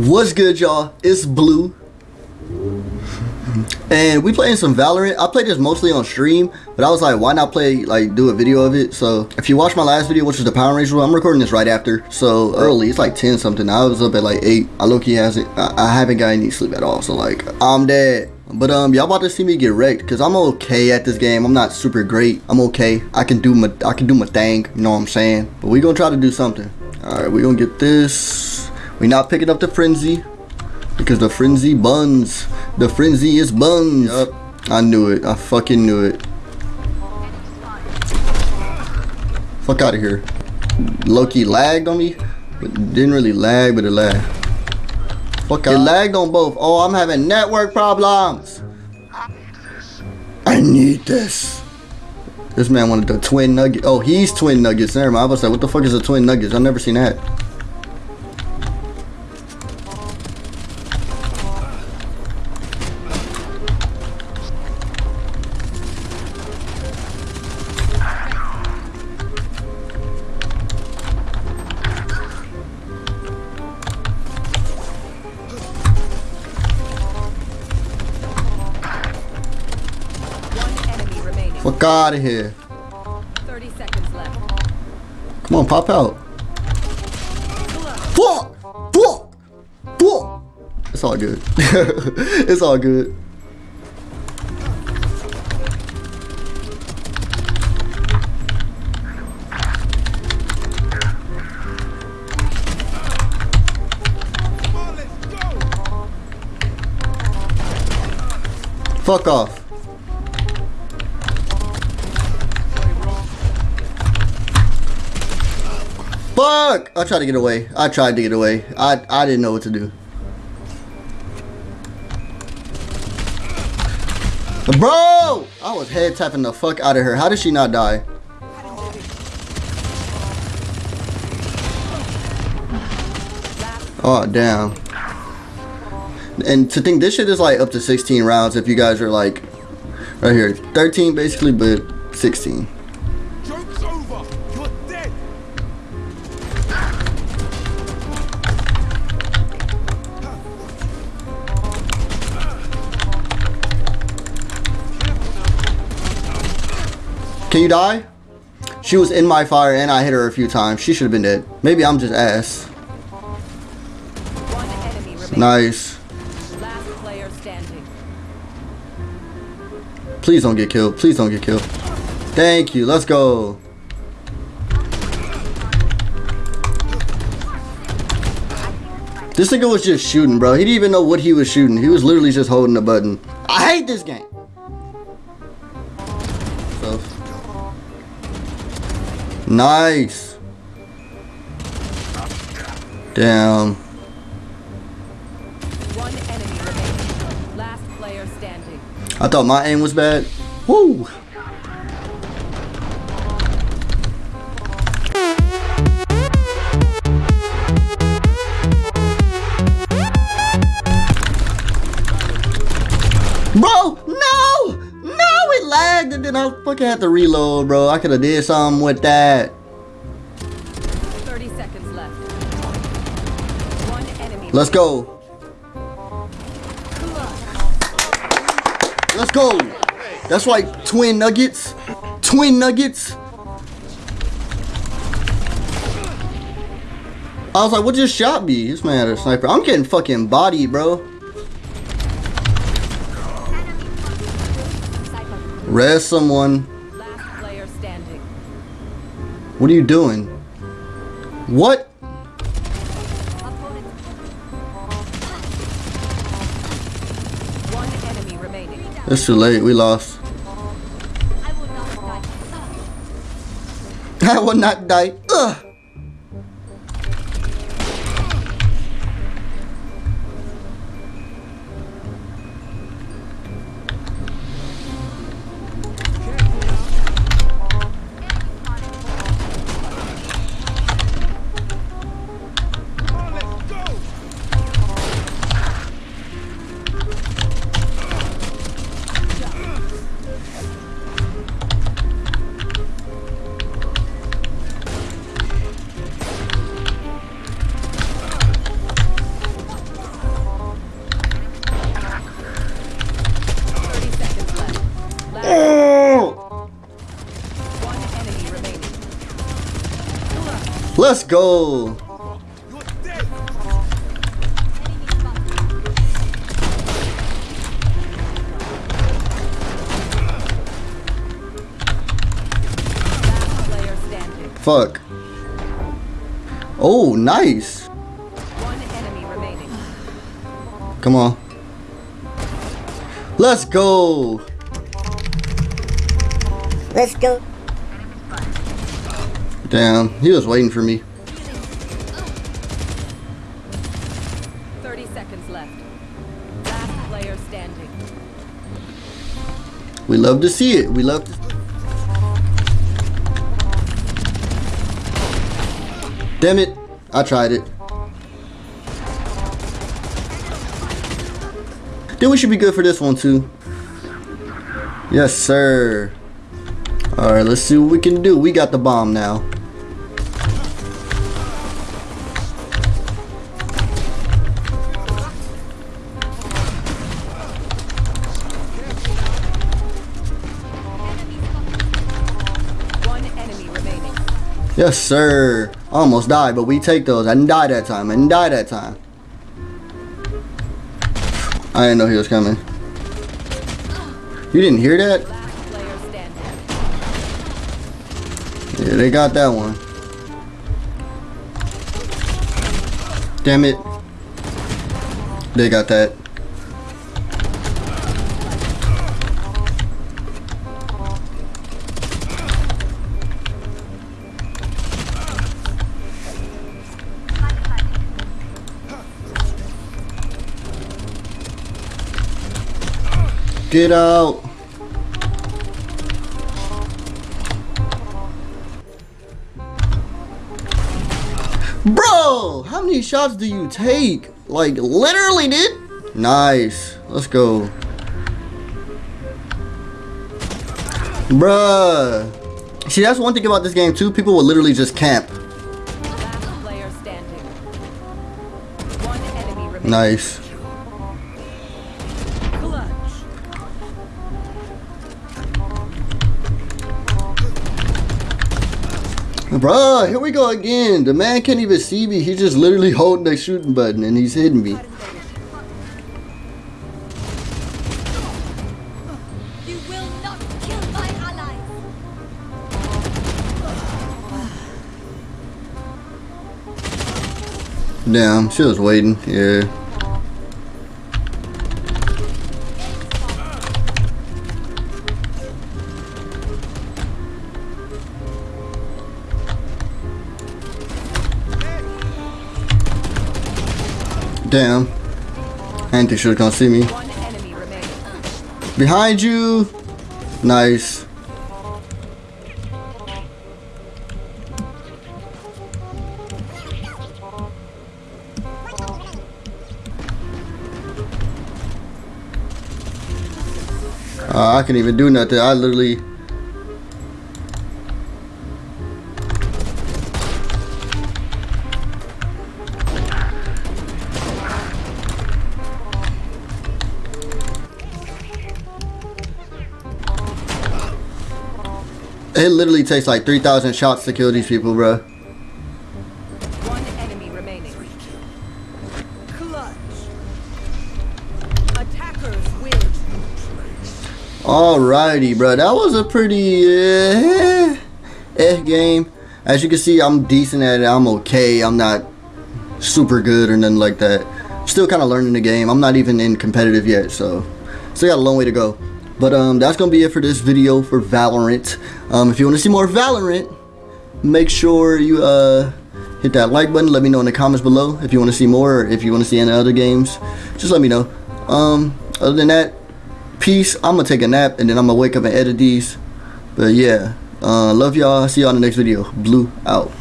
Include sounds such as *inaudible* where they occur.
What's good, y'all? It's Blue. And we playing some Valorant. I played this mostly on stream, but I was like, why not play, like, do a video of it? So, if you watched my last video, which is the Power Ranger, I'm recording this right after. So, early. It's like 10 something. I was up at like 8. I low-key hasn't, I, I haven't got any sleep at all. So, like, I'm dead. But um, y'all about to see me get wrecked because I'm okay at this game. I'm not super great. I'm okay. I can do my I can do my thing. You know what I'm saying? But we gonna try to do something. All right, we gonna get this. We not picking up the frenzy because the frenzy buns. The frenzy is buns. Yup. I knew it. I fucking knew it. Fuck out of here. Loki lagged on me, but didn't really lag, but it lagged. Fuck out. It lagged on both. Oh, I'm having network problems. I need this. This man wanted the twin nugget. Oh, he's twin nuggets. Never mind. I was like, what the fuck is a twin nuggets? I've never seen that. Fuck out of here. 30 seconds left. Come on, pop out. Fuck! Fuck! Fuck! It's all good. *laughs* it's all good. Fuck off. Fuck! I tried to get away. I tried to get away. I I didn't know what to do. Bro! I was head tapping the fuck out of her. How did she not die? Oh, damn. And to think this shit is like up to 16 rounds if you guys are like, right here. 13 basically, but 16. Can you die? She was in my fire and I hit her a few times. She should have been dead. Maybe I'm just ass. One enemy remaining. Nice. Last player standing. Please don't get killed. Please don't get killed. Thank you. Let's go. This nigga was just shooting, bro. He didn't even know what he was shooting. He was literally just holding the button. I hate this game. Nice. Damn. One enemy remaining. Last player standing. I thought my aim was bad. Woo! I fucking had to reload, bro. I could have did something with that. 30 seconds left. One enemy. Let's go. Let's go. That's like twin nuggets. Twin nuggets. I was like, what just shot me? This man had a sniper. I'm getting fucking bodied, bro. Res someone. Last player standing. What are you doing? What? One enemy remaining. It's too late. We lost. I will not die. *laughs* Ugh. Let's go. Fuck. Oh, nice. One enemy remaining. Come on. Let's go. Let's go. Damn, he was waiting for me. 30 seconds left. Last player standing. We love to see it. We love to. Damn it. I tried it. Then we should be good for this one too. Yes, sir. Alright, let's see what we can do. We got the bomb now. Yes, sir. Almost died, but we take those. I didn't die that time. I didn't die that time. I didn't know he was coming. You didn't hear that? Last player standing. Yeah, they got that one. Damn it. They got that. Get out. Bro, how many shots do you take? Like, literally, dude. Nice. Let's go. Bruh. See, that's one thing about this game, too. People will literally just camp. Last player standing. One enemy. Nice. Bruh, here we go again. The man can't even see me. He's just literally holding the shooting button and he's hitting me. You will not kill my allies. Damn, she was waiting. Yeah. Damn. I didn't think she was gonna see me. One enemy remaining. Behind you. Nice. Uh, I can even do nothing. I literally. It literally takes like 3,000 shots to kill these people, bro. One enemy remaining. Clutch. Attackers win. Alrighty, bro. That was a pretty eh, eh game. As you can see, I'm decent at it. I'm okay. I'm not super good or nothing like that. Still kind of learning the game. I'm not even in competitive yet, so still got a long way to go. But um, that's gonna be it for this video for Valorant. Um, if you want to see more Valorant, make sure you uh hit that like button. Let me know in the comments below if you want to see more or if you want to see any other games. Just let me know. Um, other than that, peace. I'm gonna take a nap and then I'm gonna wake up and edit these. But yeah, uh, love y'all. See y'all in the next video. Blue out.